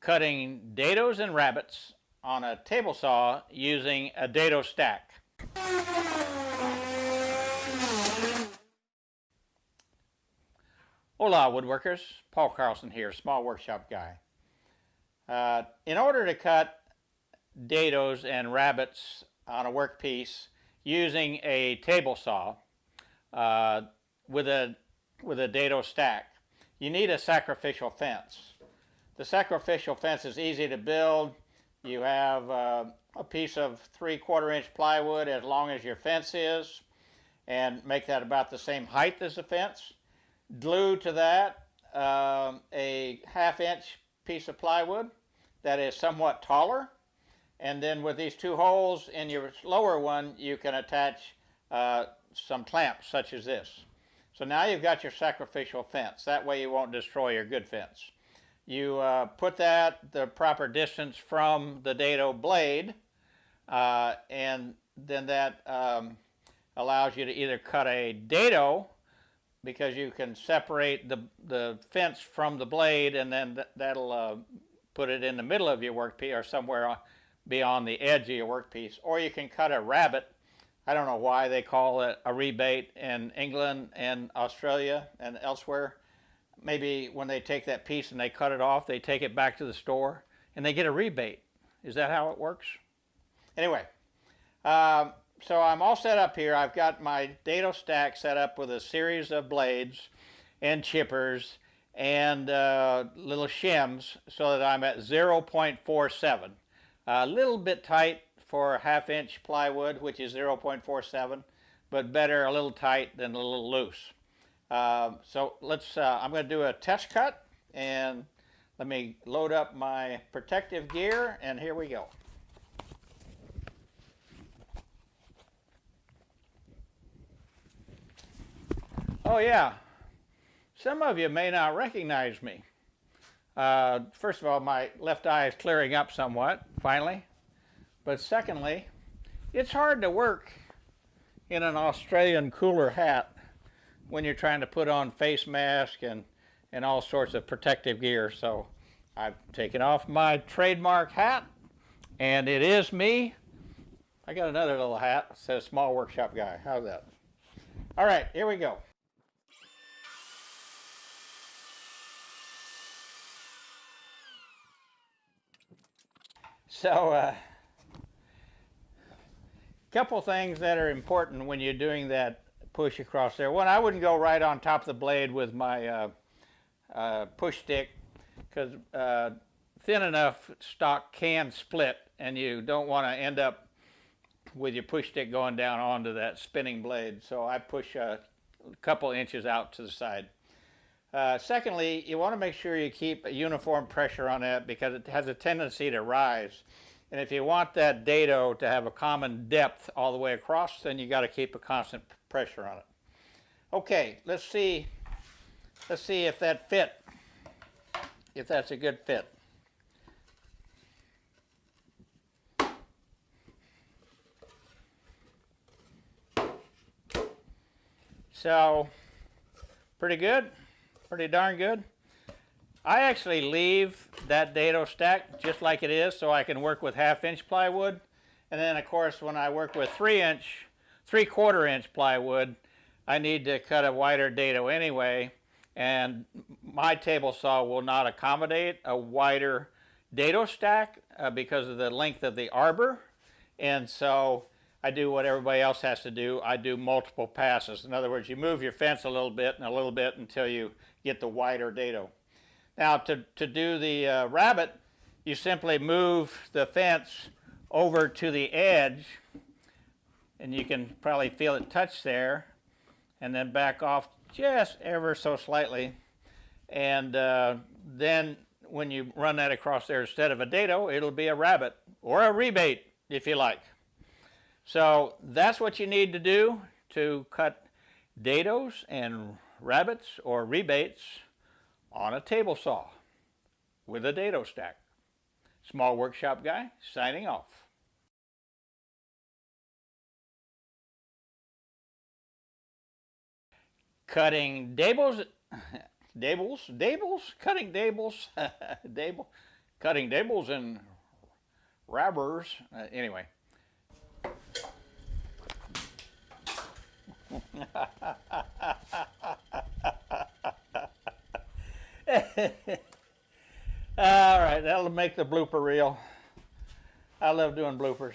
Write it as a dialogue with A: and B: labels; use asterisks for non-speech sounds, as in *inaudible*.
A: cutting dados and rabbets on a table saw using a dado stack. Hola woodworkers, Paul Carlson here, small workshop guy. Uh, in order to cut dados and rabbets on a workpiece using a table saw uh, with a with a dado stack, you need a sacrificial fence. The sacrificial fence is easy to build. You have uh, a piece of three quarter inch plywood as long as your fence is and make that about the same height as the fence. Glue to that um, a half inch piece of plywood that is somewhat taller and then with these two holes in your lower one you can attach uh, some clamps such as this. So now you've got your sacrificial fence. That way you won't destroy your good fence. You uh, put that the proper distance from the dado blade uh, and then that um, allows you to either cut a dado because you can separate the, the fence from the blade and then th that'll uh, put it in the middle of your workpiece or somewhere beyond the edge of your workpiece. Or you can cut a rabbet. I don't know why they call it a rebate in England and Australia and elsewhere maybe when they take that piece and they cut it off, they take it back to the store and they get a rebate. Is that how it works? Anyway, um, so I'm all set up here. I've got my dado stack set up with a series of blades and chippers and uh, little shims so that I'm at 0.47. A little bit tight for half inch plywood, which is 0.47, but better a little tight than a little loose. Um, so let's, uh, I'm going to do a test cut and let me load up my protective gear and here we go. Oh yeah, some of you may not recognize me. Uh, first of all, my left eye is clearing up somewhat, finally. But secondly, it's hard to work in an Australian cooler hat when you're trying to put on face mask and, and all sorts of protective gear. So I've taken off my trademark hat and it is me. I got another little hat says small workshop guy. How's that? All right, here we go. So, a uh, couple things that are important when you're doing that push across there. One, I wouldn't go right on top of the blade with my uh, uh, push stick because uh, thin enough stock can split and you don't want to end up with your push stick going down onto that spinning blade. So I push a couple inches out to the side. Uh, secondly, you want to make sure you keep a uniform pressure on that because it has a tendency to rise. And if you want that dado to have a common depth all the way across, then you got to keep a constant pressure on it. Okay, let's see, let's see if that fit, if that's a good fit. So, pretty good, pretty darn good. I actually leave that dado stack just like it is so I can work with half inch plywood. And then of course when I work with three inch three quarter inch plywood, I need to cut a wider dado anyway, and my table saw will not accommodate a wider dado stack uh, because of the length of the arbor, and so I do what everybody else has to do. I do multiple passes. In other words, you move your fence a little bit and a little bit until you get the wider dado. Now, to, to do the uh, rabbet, you simply move the fence over to the edge and you can probably feel it touch there and then back off just ever so slightly. And uh, then when you run that across there instead of a dado it'll be a rabbet or a rebate if you like. So that's what you need to do to cut dados and rabbets or rebates on a table saw with a dado stack. Small Workshop Guy signing off. cutting dables, *laughs* dables, dables, cutting dables, *laughs* dable, cutting dables and rabbers. Uh, anyway. *laughs* *laughs* All right, that'll make the blooper reel. I love doing bloopers.